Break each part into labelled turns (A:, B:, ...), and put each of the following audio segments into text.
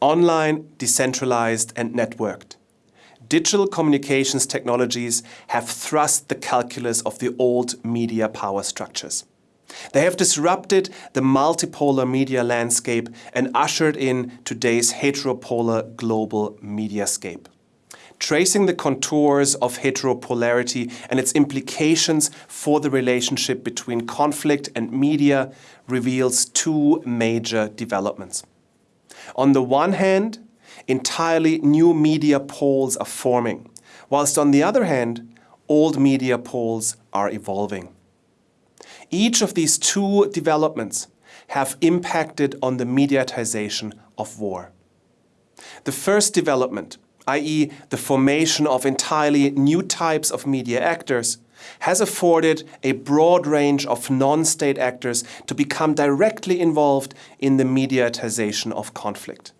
A: Online, decentralized and networked. Digital communications technologies have thrust the calculus of the old media power structures. They have disrupted the multipolar media landscape and ushered in today's heteropolar global mediascape. Tracing the contours of heteropolarity and its implications for the relationship between conflict and media reveals two major developments. On the one hand, entirely new media poles are forming, whilst on the other hand, old media poles are evolving. Each of these two developments have impacted on the mediatization of war. The first development, i.e. the formation of entirely new types of media actors, has afforded a broad range of non-state actors to become directly involved in the mediatization of conflict.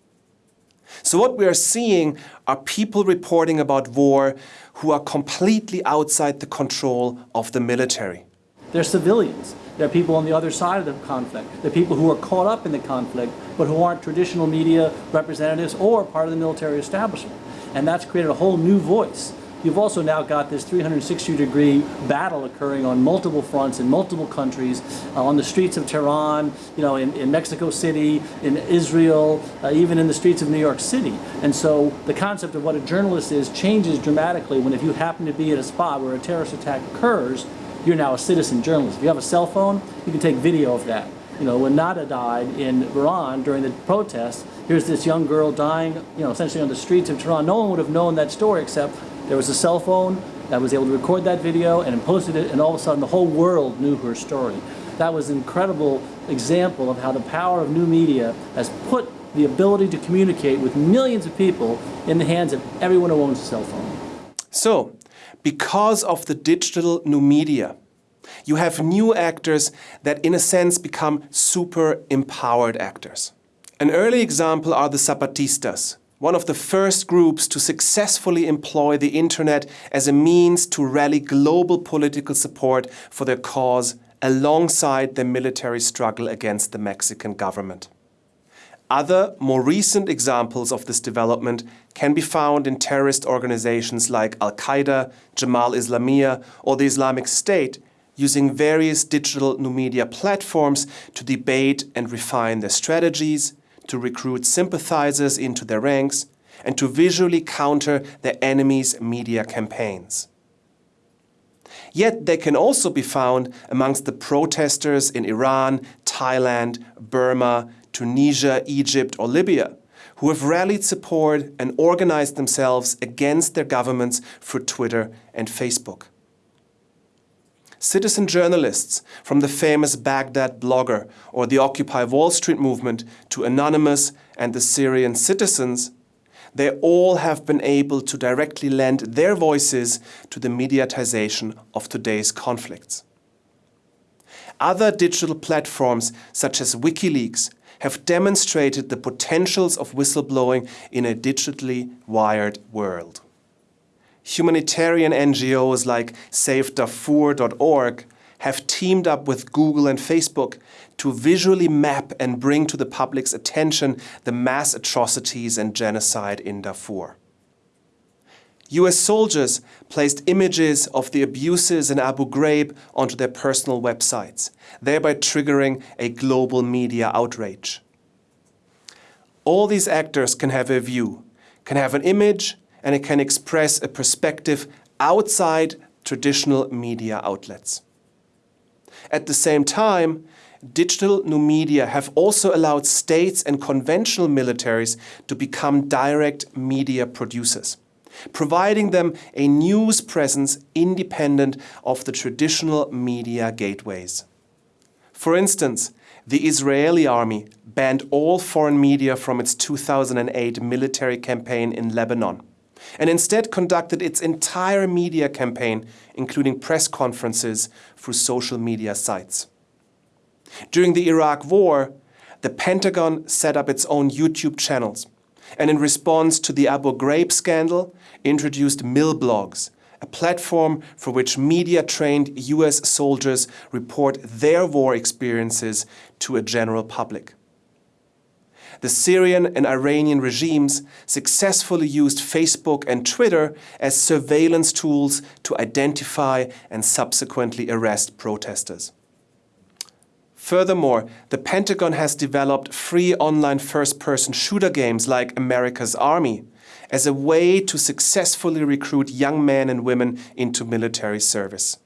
A: So what we are seeing are people reporting about war who are completely outside the control of the military.
B: They're civilians. They're people on the other side of the conflict. They're people who are caught up in the conflict, but who aren't traditional media representatives or part of the military establishment. And that's created a whole new voice You've also now got this 360 degree battle occurring on multiple fronts in multiple countries, uh, on the streets of Tehran, you know, in, in Mexico City, in Israel, uh, even in the streets of New York City. And so the concept of what a journalist is changes dramatically when if you happen to be at a spot where a terrorist attack occurs, you're now a citizen journalist. If you have a cell phone, you can take video of that. You know, when Neda died in Iran during the protests, here's this young girl dying, you know, essentially on the streets of Tehran. No one would have known that story except there was a cell phone that was able to record that video and posted it, and all of a sudden the whole world knew her story. That was an incredible example of how the power of new media has put the ability to communicate with millions of people in the hands of everyone who owns a cell phone.
A: So, because of the digital new media, you have new actors that in a sense become super empowered actors. An early example are the Zapatistas, one of the first groups to successfully employ the internet as a means to rally global political support for their cause alongside the military struggle against the Mexican government. Other, more recent examples of this development can be found in terrorist organizations like Al-Qaeda, Jemaah Islamiyah or the Islamic State, using various digital new media platforms to debate and refine their strategies, to recruit sympathizers into their ranks, and to visually counter their enemies' media campaigns. Yet they can also be found amongst the protesters in Iran, Thailand, Burma, Tunisia, Egypt or Libya, who have rallied support and organized themselves against their governments through Twitter and Facebook citizen journalists from the famous Baghdad blogger or the Occupy Wall Street movement to Anonymous and the Syrian citizens, they all have been able to directly lend their voices to the mediatization of today's conflicts. Other digital platforms such as WikiLeaks have demonstrated the potentials of whistleblowing in a digitally wired world humanitarian NGOs like SaveDarfur.org have teamed up with Google and Facebook to visually map and bring to the public's attention the mass atrocities and genocide in Darfur. US soldiers placed images of the abuses in Abu Ghraib onto their personal websites, thereby triggering a global media outrage. All these actors can have a view, can have an image, and it can express a perspective outside traditional media outlets. At the same time, digital new media have also allowed states and conventional militaries to become direct media producers, providing them a news presence independent of the traditional media gateways. For instance, the Israeli army banned all foreign media from its 2008 military campaign in Lebanon and instead conducted its entire media campaign, including press conferences, through social media sites. During the Iraq War, the Pentagon set up its own YouTube channels and in response to the Abu Ghraib scandal, introduced milblogs, a platform for which media-trained US soldiers report their war experiences to a general public. The Syrian and Iranian regimes successfully used Facebook and Twitter as surveillance tools to identify and subsequently arrest protesters. Furthermore, the Pentagon has developed free online first-person shooter games like America's Army as a way to successfully recruit young men and women into military service.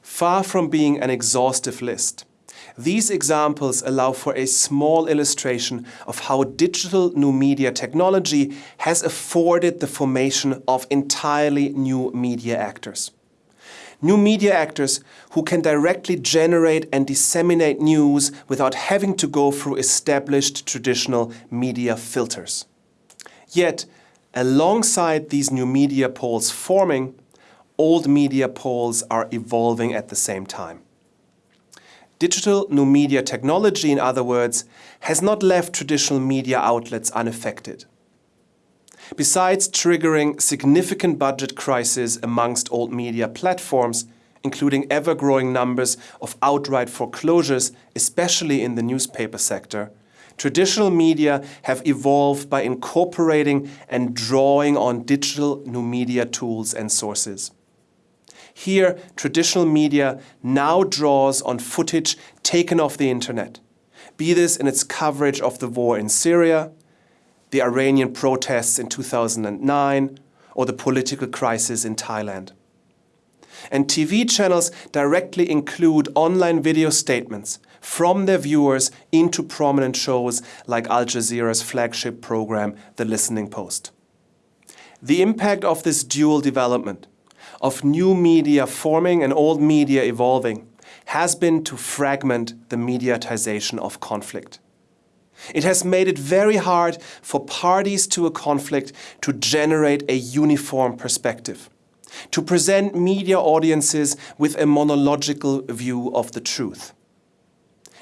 A: Far from being an exhaustive list, these examples allow for a small illustration of how digital new media technology has afforded the formation of entirely new media actors new media actors who can directly generate and disseminate news without having to go through established traditional media filters. Yet, alongside these new media poles forming, old media poles are evolving at the same time. Digital new media technology, in other words, has not left traditional media outlets unaffected. Besides triggering significant budget crises amongst old media platforms, including ever-growing numbers of outright foreclosures, especially in the newspaper sector, traditional media have evolved by incorporating and drawing on digital new media tools and sources. Here, traditional media now draws on footage taken off the internet, be this in its coverage of the war in Syria, the Iranian protests in 2009, or the political crisis in Thailand. And TV channels directly include online video statements from their viewers into prominent shows like Al Jazeera's flagship program, The Listening Post. The impact of this dual development, of new media forming and old media evolving, has been to fragment the mediatization of conflict. It has made it very hard for parties to a conflict to generate a uniform perspective, to present media audiences with a monological view of the truth.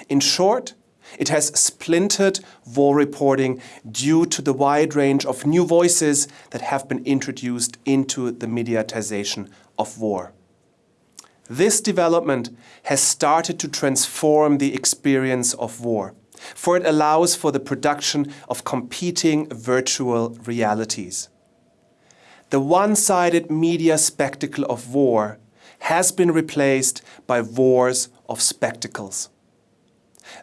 A: In short, it has splintered war reporting due to the wide range of new voices that have been introduced into the mediatization of war. This development has started to transform the experience of war for it allows for the production of competing virtual realities. The one-sided media spectacle of war has been replaced by wars of spectacles.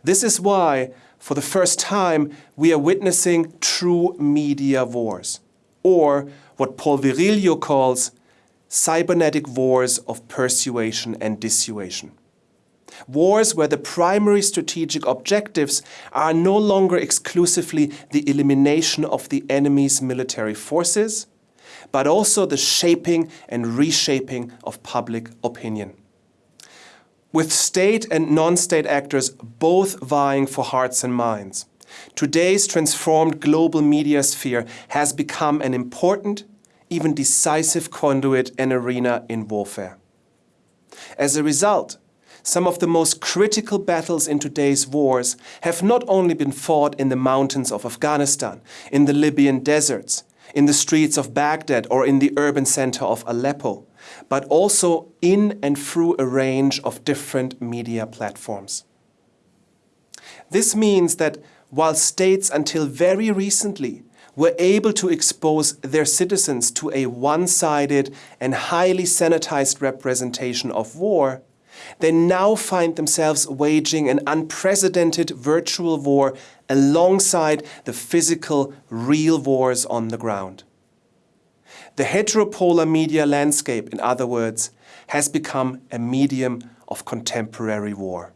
A: This is why, for the first time, we are witnessing true media wars, or what Paul Virilio calls cybernetic wars of persuasion and dissuasion. Wars where the primary strategic objectives are no longer exclusively the elimination of the enemy's military forces, but also the shaping and reshaping of public opinion. With state and non-state actors both vying for hearts and minds, today's transformed global media sphere has become an important, even decisive conduit and arena in warfare. As a result, some of the most critical battles in today's wars have not only been fought in the mountains of Afghanistan, in the Libyan deserts, in the streets of Baghdad or in the urban center of Aleppo, but also in and through a range of different media platforms. This means that while states until very recently were able to expose their citizens to a one-sided and highly sanitized representation of war, they now find themselves waging an unprecedented virtual war alongside the physical, real wars on the ground. The heteropolar media landscape, in other words, has become a medium of contemporary war.